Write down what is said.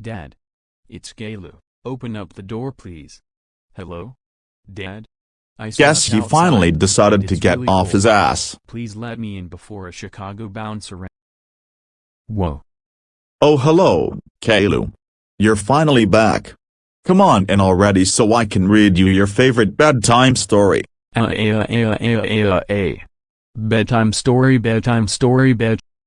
Dad. It's Galu. Open up the door please. Hello? Dad? I Guess he finally decided to get really off cold. his ass. Please let me in before a Chicago bouncer. Whoa. Oh hello, Kalu. You're finally back. Come on in already so I can read you your favorite bedtime story. Uh, uh, uh, uh, uh, uh. Bedtime story, bedtime story, bed.